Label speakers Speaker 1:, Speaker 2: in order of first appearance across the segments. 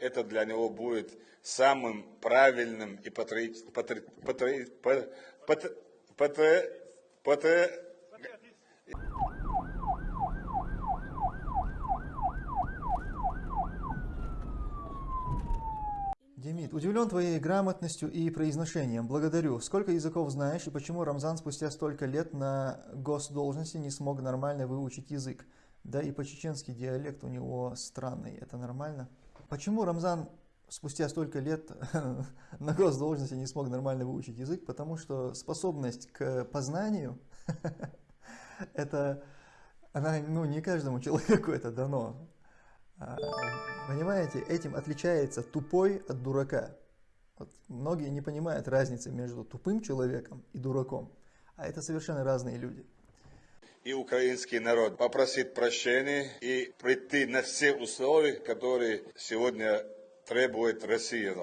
Speaker 1: это для него будет самым правильным и патри... Патри... Патри... Патри... Патри... Патри...
Speaker 2: Демид, удивлен твоей грамотностью и произношением. Благодарю. Сколько языков знаешь и почему Рамзан спустя столько лет на госдолжности не смог нормально выучить язык? Да и по-чеченски диалект у него странный. Это нормально? Почему Рамзан спустя столько лет на госдолжности не смог нормально выучить язык? Потому что способность к познанию, это, она, ну, не каждому человеку это дано. А, понимаете, этим отличается тупой от дурака. Вот многие не понимают разницы между тупым человеком и дураком, а это совершенно разные люди.
Speaker 1: И украинский народ попросит прощения и прийти на все условия, которые сегодня требует Россия.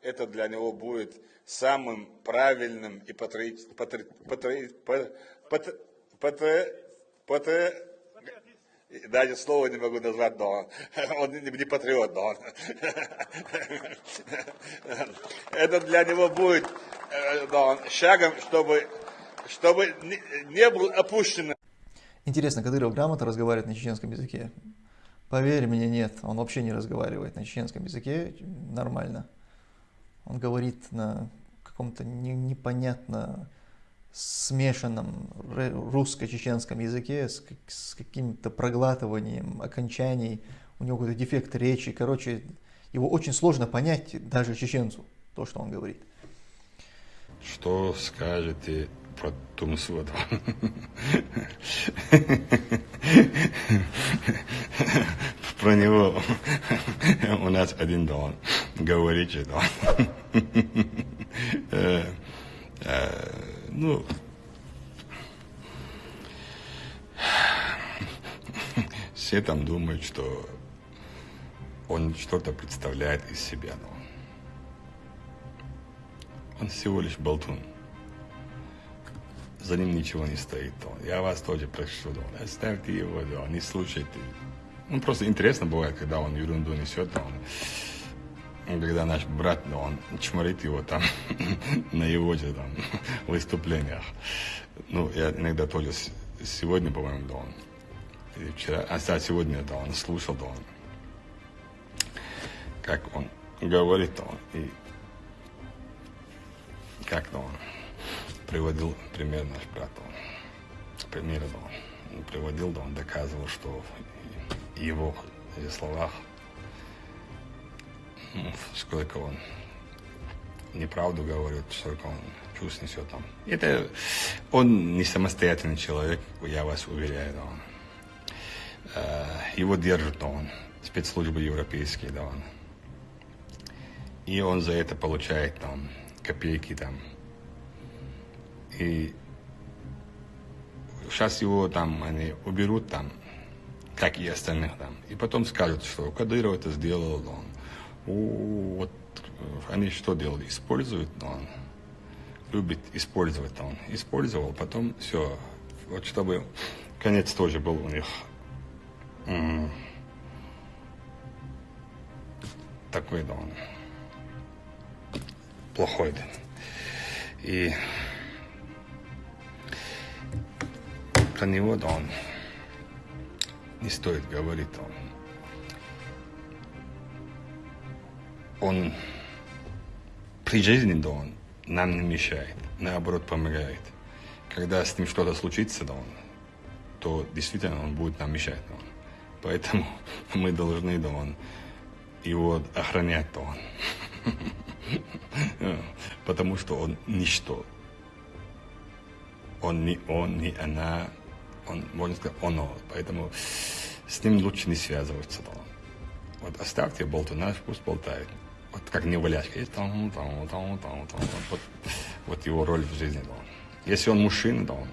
Speaker 1: Это для него будет самым правильным и патри... Патри... Патри... Патри... Патри... Патри... Даже слово не могу назвать, но он не, патриот, но. Это для него будет но шагом, чтобы, чтобы не был опущен.
Speaker 2: Интересно, Кадыров грамотно разговаривает на чеченском языке? Поверь мне, нет, он вообще не разговаривает на чеченском языке нормально. Он говорит на каком-то непонятно смешанном русско-чеченском языке с, с каким-то проглатыванием окончаний, у него какой-то дефект речи. Короче, его очень сложно понять даже чеченцу, то, что он говорит.
Speaker 3: Что скажете про Тумсвода? Про него у нас один дом. Говорите, да. Ну, все там думают, что он что-то представляет из себя, но он всего лишь болтун. За ним ничего не стоит. Я вас тоже прошу, да, оставьте его, да, не слушайте. Ну, просто интересно бывает, когда он ерунду несет, да, он когда наш брат, ну, он чморит его там на его же там выступлениях. Ну, я иногда тоже сегодня, по-моему, да, он, вчера, а сегодня, да, он слушал, да, он, как он говорит, да, он, и как, да, он приводил пример наш брат, он, примеры, да, он приводил, да, он доказывал, что его словах сколько он неправду говорит, сколько он чувств несет там. Это он не самостоятельный человек, я вас уверяю, да, он. Э, его держит, он, спецслужбы европейские, да, он. И он за это получает там копейки там. И сейчас его там они уберут там, как и остальных там. И потом скажут, что Кадыров это сделал, он вот э, они что делали? Используют, но он любит использовать, он использовал, потом все, вот чтобы конец тоже был у них такой, да, он плохой. И про него, да, он не стоит говорить, он он при жизни, да, он нам не мешает, наоборот помогает. Когда с ним что-то случится, да, он, то действительно он будет нам мешать, да, он. Поэтому мы должны, да, он, его охранять, да, он. Потому что он ничто. Он не он, не она, он, можно сказать, оно. Поэтому с ним лучше не связываться, он. Вот оставьте болтуна, пусть болтает вот как не неваляшка. И там, там, там, там, там, вот, вот его роль в жизни. Да. Если он мужчина, да, он,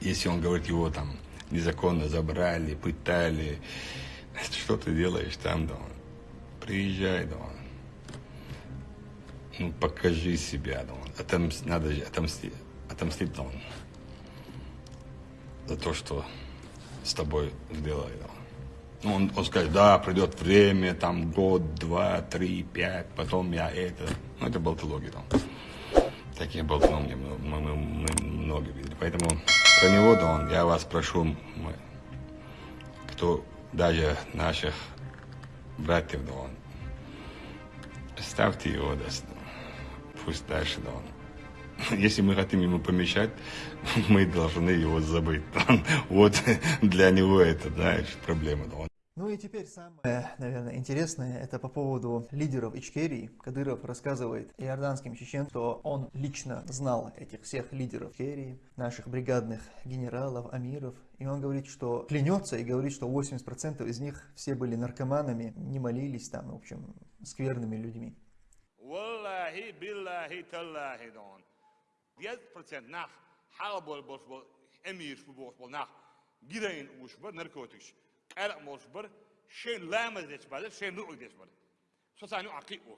Speaker 3: если он говорит, его там незаконно забрали, пытали, что ты делаешь там, да, приезжай, да, ну, покажи себя, да, он, отомст, надо же отомстить, отомстить, да, за то, что с тобой сделали, да, Он, он скажет, да, придет время, там год, два, три, пять, потом я это. Ну, это болтология там. Таких болтологий мы, мы, мы, мы много видели. Поэтому про него, да, он, я вас прошу, мы, кто даже наших братьев, да, он, ставьте его, да, пусть дальше, да, он. Если мы хотим ему помешать, мы должны его забыть. Вот для него это, знаешь, проблема. Да.
Speaker 2: Ну и теперь самое, наверное, интересное, это по поводу лидеров Ичкерии. Кадыров рассказывает иорданским чеченцам, что он лично знал этих всех лидеров Ичкерии, наших бригадных генералов, амиров. И он говорит, что клянется и говорит, что 80% из них все были наркоманами, не молились там, в общем, скверными людьми.
Speaker 1: Wallahi billahi tallahi don. 100% nach halbol bos bol emir bos bol nach gidayin ush bar narkotics. قرق مصبر شين لامز ديش شين نوع ديش بدل سوسانو عقيقو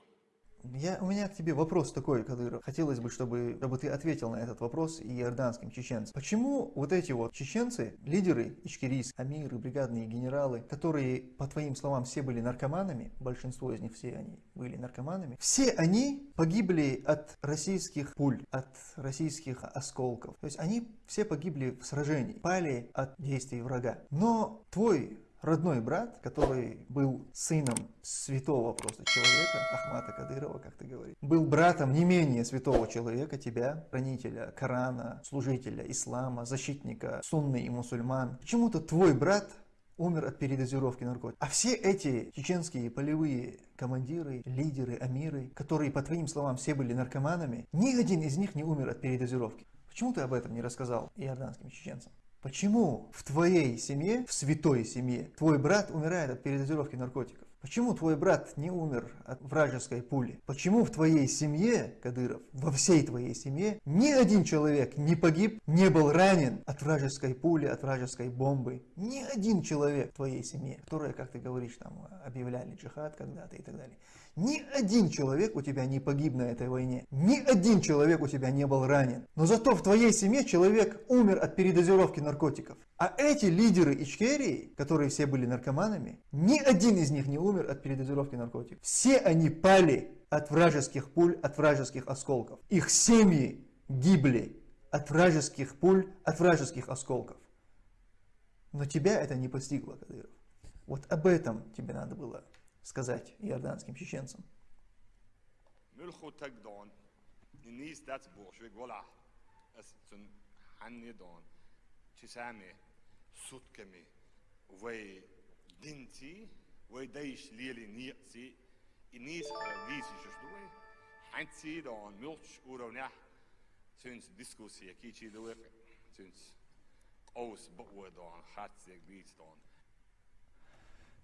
Speaker 2: Я, у меня к тебе вопрос такой, Кадыров. Хотелось бы, чтобы, чтобы ты ответил на этот вопрос и иорданским чеченцам. Почему вот эти вот чеченцы, лидеры ичкерийс, амиры, бригадные генералы, которые, по твоим словам, все были наркоманами, большинство из них все они были наркоманами, все они погибли от российских пуль, от российских осколков. То есть они все погибли в сражении, пали от действий врага. Но твой родной брат, который был сыном святого просто человека, Ахмата Кадырова, как ты говоришь, был братом не менее святого человека, тебя, хранителя Корана, служителя ислама, защитника сунны и мусульман. Почему-то твой брат умер от передозировки наркотиков. А все эти чеченские полевые командиры, лидеры, амиры, которые, по твоим словам, все были наркоманами, ни один из них не умер от передозировки. Почему ты об этом не рассказал иорданским чеченцам? Почему в твоей семье, в святой семье, твой брат умирает от передозировки наркотиков? Почему твой брат не умер от вражеской пули? Почему в твоей семье, Кадыров, во всей твоей семье, ни один человек не погиб, не был ранен от вражеской пули, от вражеской бомбы? Ни один человек в твоей семье, которая, как ты говоришь, там объявляли джихад когда-то и так далее. Ни один человек у тебя не погиб на этой войне. Ни один человек у тебя не был ранен. Но зато в твоей семье человек умер от передозировки наркотиков. А эти лидеры Ичкерии, которые все были наркоманами, ни один из них не умер от передозировки наркотиков. Все они пали от вражеских пуль, от вражеских осколков. Их семьи гибли от вражеских пуль, от вражеских осколков. Но тебя это не постигло, Кадыров. Вот об этом тебе надо было сказать иорданским чеченцам.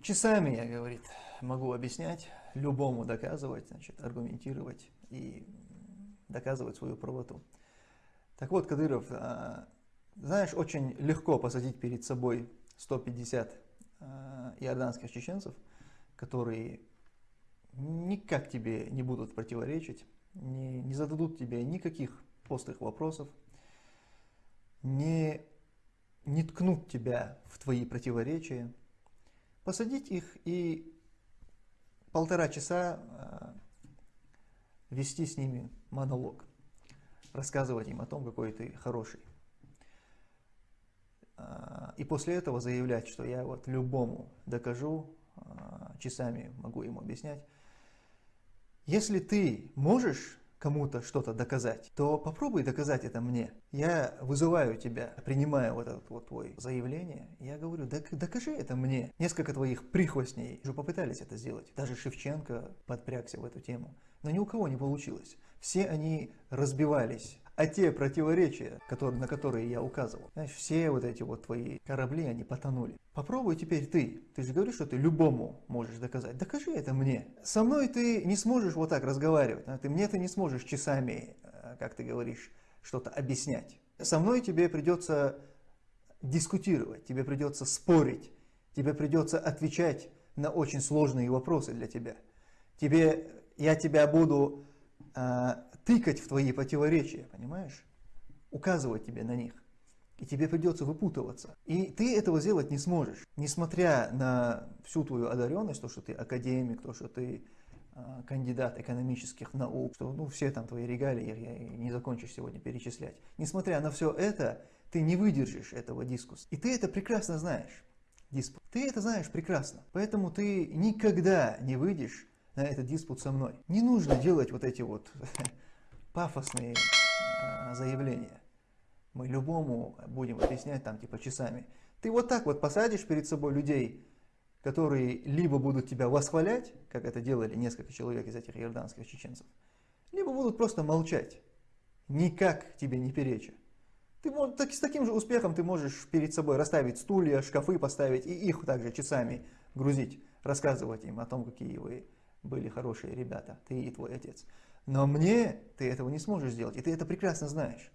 Speaker 2: Часами, я, говорит, могу объяснять, любому доказывать, значит, аргументировать и доказывать свою правоту. Так вот, Кадыров, а, знаешь, очень легко посадить перед собой 150 а, иорданских чеченцев, которые никак тебе не будут противоречить, не, не зададут тебе никаких острых вопросов, не, не ткнут тебя в твои противоречия, посадить их и полтора часа а, вести с ними монолог, рассказывать им о том, какой ты хороший. А, и после этого заявлять, что я вот любому докажу, а, часами могу ему объяснять. Если ты можешь кому-то что-то доказать, то попробуй доказать это мне. Я вызываю тебя, принимаю вот это вот твое заявление, я говорю, докажи это мне. Несколько твоих прихвостней уже попытались это сделать. Даже Шевченко подпрягся в эту тему. Но ни у кого не получилось. Все они разбивались а те противоречия, которые, на которые я указывал, знаешь, все вот эти вот твои корабли, они потонули. Попробуй теперь ты. Ты же говоришь, что ты любому можешь доказать. Докажи это мне. Со мной ты не сможешь вот так разговаривать. Ты мне ты не сможешь часами, э, как ты говоришь, что-то объяснять. Со мной тебе придется дискутировать, тебе придется спорить, тебе придется отвечать на очень сложные вопросы для тебя. Тебе, я тебя буду тыкать в твои противоречия, понимаешь? Указывать тебе на них. И тебе придется выпутываться. И ты этого сделать не сможешь. Несмотря на всю твою одаренность, то, что ты академик, то, что ты э, кандидат экономических наук, что ну, все там твои регалии, я не закончишь сегодня перечислять. Несмотря на все это, ты не выдержишь этого дискуса. И ты это прекрасно знаешь. Диспут. Ты это знаешь прекрасно. Поэтому ты никогда не выйдешь на этот диспут со мной. Не нужно делать вот эти вот пафосные э, заявления. Мы любому будем объяснять там типа часами. Ты вот так вот посадишь перед собой людей, которые либо будут тебя восхвалять, как это делали несколько человек из этих иорданских чеченцев, либо будут просто молчать, никак тебе не переча. Ты так, с таким же успехом ты можешь перед собой расставить стулья, шкафы поставить и их также часами грузить, рассказывать им о том, какие вы были хорошие ребята, ты и твой отец. Но мне ты этого не сможешь сделать, и ты это прекрасно знаешь.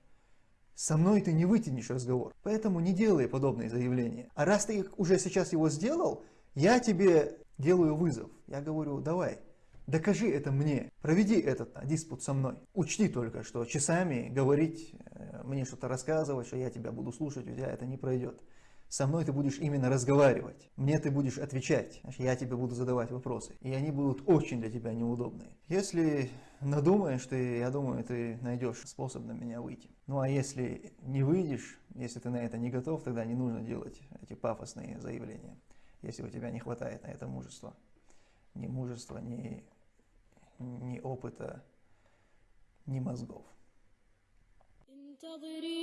Speaker 2: Со мной ты не вытянешь разговор, поэтому не делай подобные заявления. А раз ты уже сейчас его сделал, я тебе делаю вызов. Я говорю, давай, докажи это мне, проведи этот диспут со мной. Учти только, что часами говорить, э, мне что-то рассказывать, что я тебя буду слушать, у тебя это не пройдет Со мной ты будешь именно разговаривать. Мне ты будешь отвечать. Я тебе буду задавать вопросы. И они будут очень для тебя неудобные. Если надумаешь, ты, я думаю, ты найдешь способ на меня выйти. Ну а если не выйдешь, если ты на это не готов, тогда не нужно делать эти пафосные заявления. Если у тебя не хватает на это мужества. Ни мужества, ни, ни опыта, ни мозгов. انتظريني